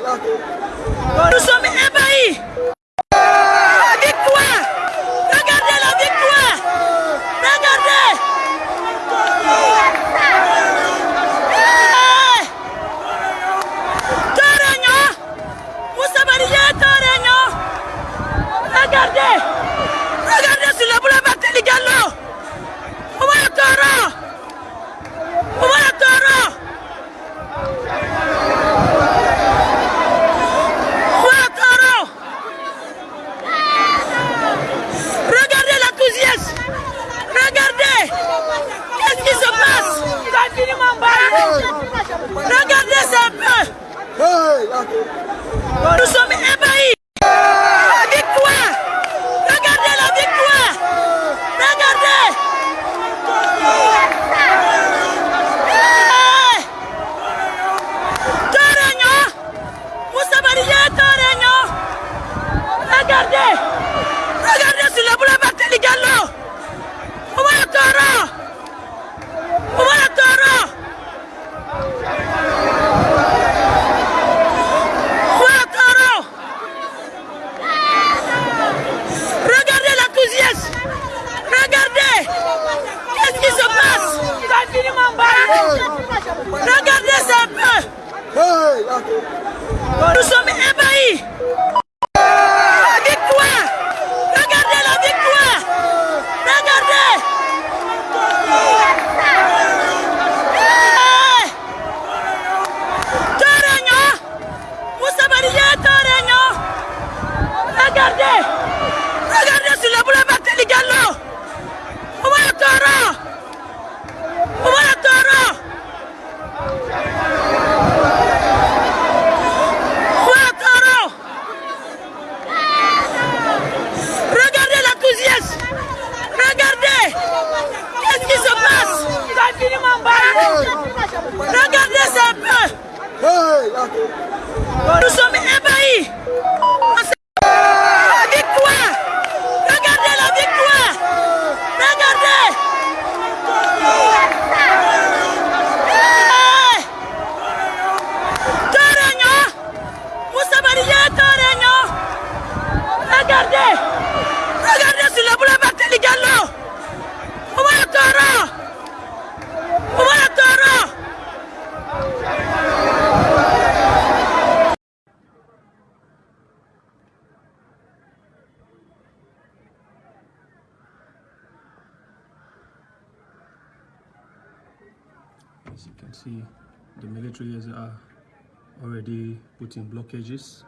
peu. Nous sommes ébahis. La Regardez ça un peu. Nous sommes ébahis. Regardez un peu. Nous sommes ébahis. Regardez ça un peu. Nous sommes ébahis. La victoire. Regardez la victoire. Regardez. Hey. Torenyo. Moussa Maria Torenyo. Regardez. Regardez sur le boulevard Téligalo. On va le taureau. On va le taureau. As you can see, the military is uh, already putting blockages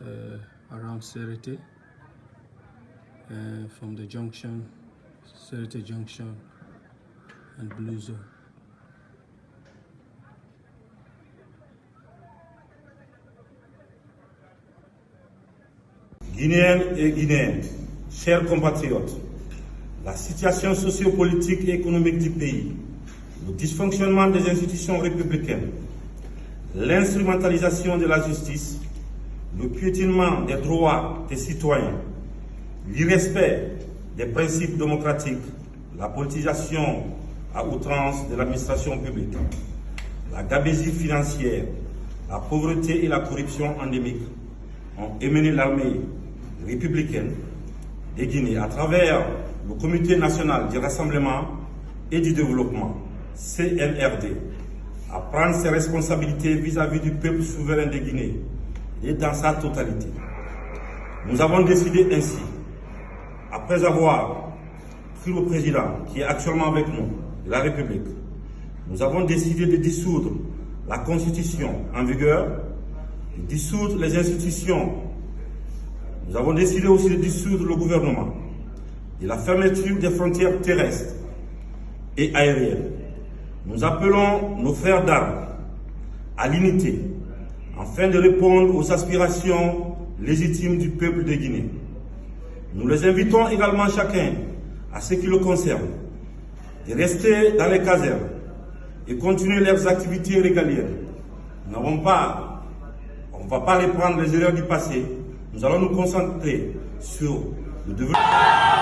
uh, around Serete uh, from the junction, Serete Junction and Blue Zone. Guinéennes et Guinéens, chers compatriotes, la situation sociopolitique et économique du pays, le dysfonctionnement des institutions républicaines, l'instrumentalisation de la justice, le piétinement des droits des citoyens, l'irrespect des principes démocratiques, la politisation à outrance de l'administration publique, la gabésie financière, la pauvreté et la corruption endémique ont émené l'armée républicaine de Guinée à travers le Comité national du rassemblement et du développement, CNRD, à prendre ses responsabilités vis-à-vis du peuple souverain de Guinée et dans sa totalité. Nous avons décidé ainsi, après avoir pris le président qui est actuellement avec nous, de la République, nous avons décidé de dissoudre la constitution en vigueur, de dissoudre les institutions. Nous avons décidé aussi de dissoudre le gouvernement, de la fermeture des frontières terrestres et aériennes. Nous appelons nos frères d'armes à l'unité afin de répondre aux aspirations légitimes du peuple de Guinée. Nous les invitons également chacun, à ce qui le concerne, de rester dans les casernes et continuer leurs activités régaliennes. Nous n'avons pas, on ne va pas les prendre les erreurs du passé. Nous allons nous concentrer sur le développement.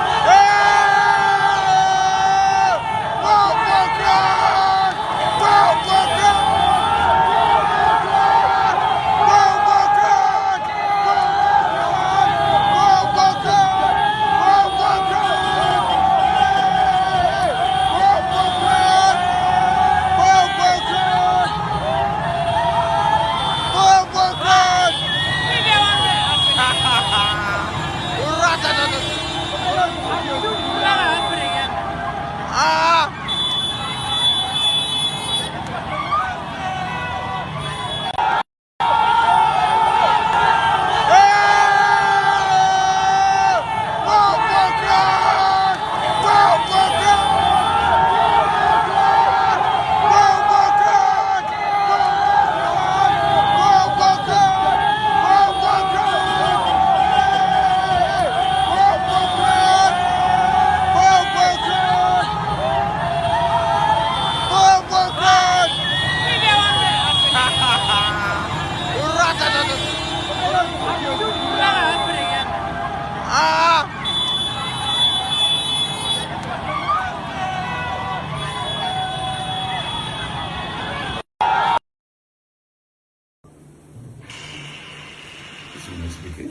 si vous m'expliquez.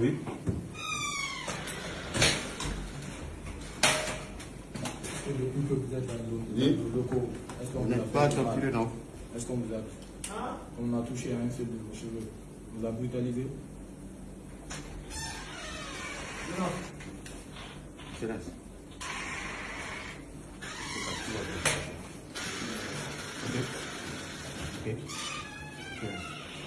Oui. Oui. Vous n'êtes pas calculé, non? Est-ce qu'on vous a... On a touché à un seul de vos cheveux? Vous a brutalisé? Non. C'est là. Okay. Okay.